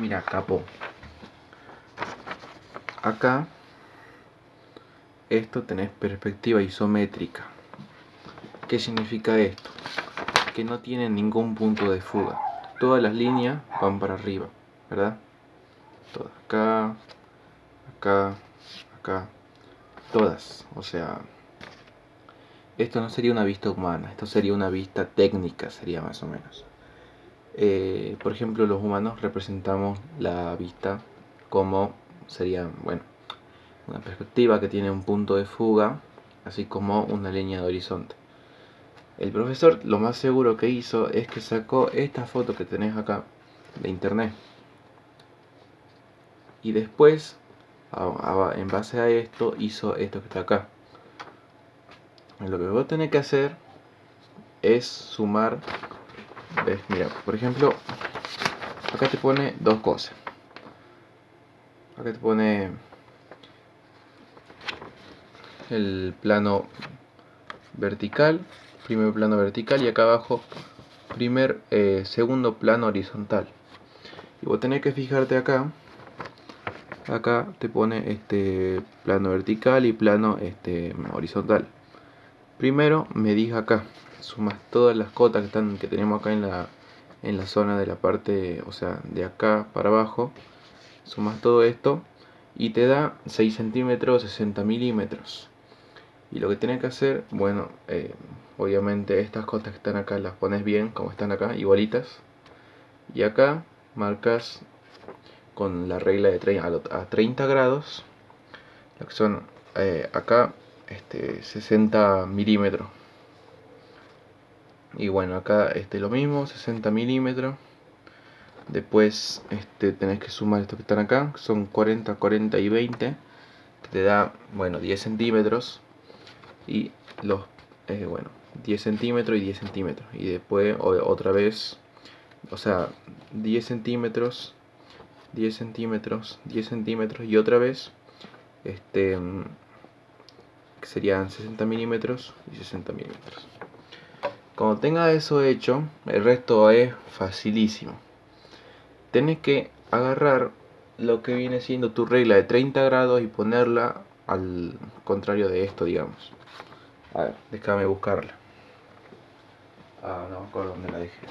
Mira, capo. Acá, esto tenés perspectiva isométrica. ¿Qué significa esto? Que no tiene ningún punto de fuga. Todas las líneas van para arriba, ¿verdad? Todas. Acá, acá, acá. Todas. O sea, esto no sería una vista humana, esto sería una vista técnica, sería más o menos. Eh, por ejemplo, los humanos representamos la vista como sería, bueno, una perspectiva que tiene un punto de fuga, así como una línea de horizonte. El profesor lo más seguro que hizo es que sacó esta foto que tenés acá de internet. Y después, en base a esto, hizo esto que está acá. Lo que vos tenés que hacer es sumar Mira, por ejemplo, acá te pone dos cosas. Acá te pone el plano vertical, primer plano vertical y acá abajo primer, eh, segundo plano horizontal. Y vos tenés que fijarte acá, acá te pone este plano vertical y plano este horizontal. Primero medís acá, sumas todas las cotas que, están, que tenemos acá en la, en la zona de la parte, o sea, de acá para abajo, sumas todo esto y te da 6 centímetros 60 milímetros. Y lo que tienes que hacer, bueno, eh, obviamente estas cotas que están acá las pones bien, como están acá, igualitas. Y acá marcas con la regla de 30, a 30 grados, lo que son eh, acá este, 60 milímetros. Y bueno acá este lo mismo 60 milímetros. Después este tenés que sumar estos que están acá son 40 40 y 20 que te da bueno 10 centímetros. Y los eh, bueno 10 centímetros y 10 centímetros. Y después otra vez o sea 10 centímetros 10 centímetros 10 centímetros y otra vez este que serían 60 milímetros y 60 milímetros. Cuando tenga eso hecho, el resto es facilísimo. Tenés que agarrar lo que viene siendo tu regla de 30 grados y ponerla al contrario de esto, digamos. A ver, déjame buscarla. Ah, no me acuerdo dónde la dejé.